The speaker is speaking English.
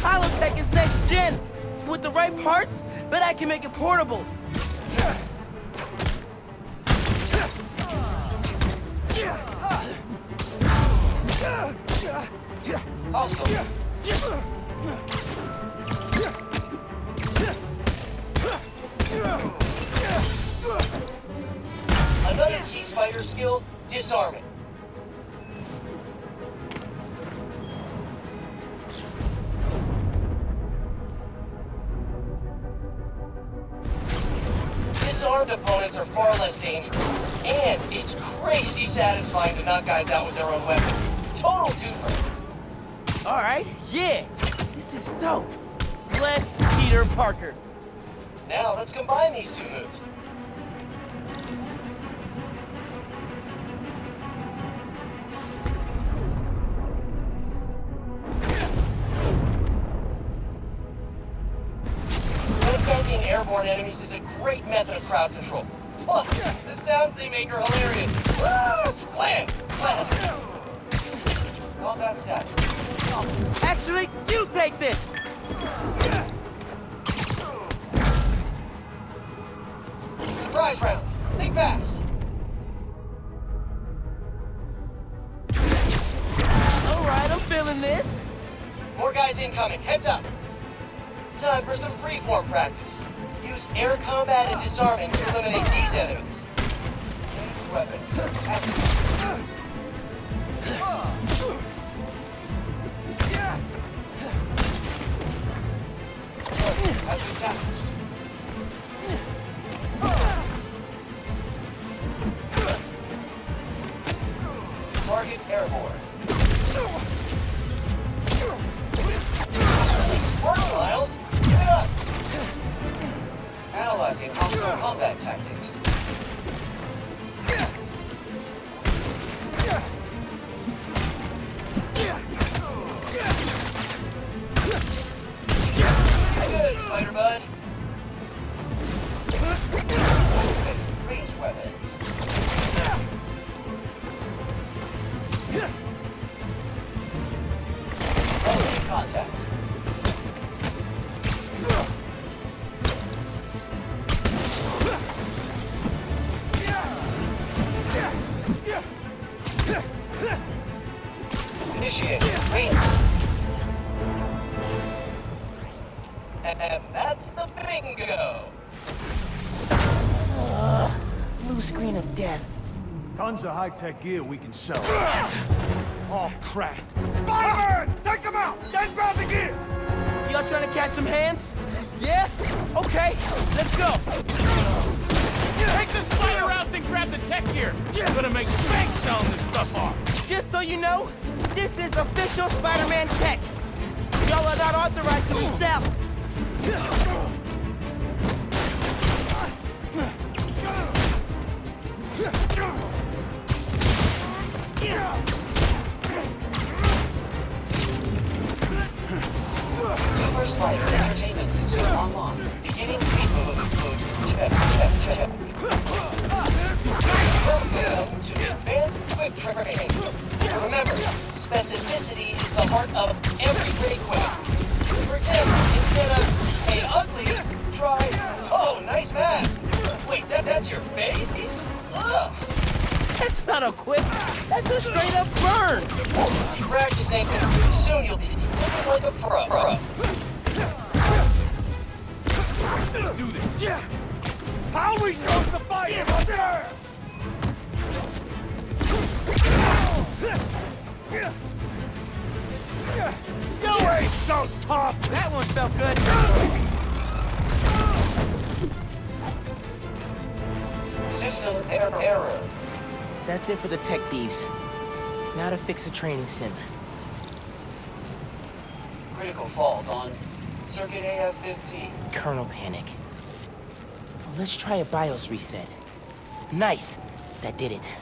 Holotech is next gen. With the right parts, bet I can make it portable. Another key spider skill, disarming. Disarmed opponents are far less dangerous. And it's crazy satisfying to knock guys out with their own weapons. Total twofer. All right, yeah. This is dope. Bless Peter Parker. Now let's combine these two moves. Airborne enemies is a great method of crowd control. Plus, the sounds they make are hilarious. Ah, Slam! Slam! Combat status. Actually, you take this. Surprise round. Think fast. All right, I'm feeling this. More guys incoming. Heads up. Time for some freeform practice. Use air combat and disarming to eliminate these enemies. Weapon. Target airborne. Combat tactics. And that's the bingo. Uh, blue screen of death. Tons of high-tech gear we can sell. Oh, crap. Spider-Man! Take him out! Then grab the gear! Y'all trying to catch some hands? Yeah? Okay, let's go. Take the spider out, then grab the tech gear! You're gonna make bank selling this stuff off! Just so you know, this is official Spider-Man tech. Y'all are not authorized to resell. Super Spider straight up burn. Practice ain't gonna do. Soon you'll be looking like a pro. pro. Let's do this! How are we supposed to fight him up there? You ain't so tough! That one felt good. System error. error. That's it for the tech thieves. Now to fix a training sim. Critical fault on circuit AF-15. Kernel panic. Let's try a BIOS reset. Nice. That did it.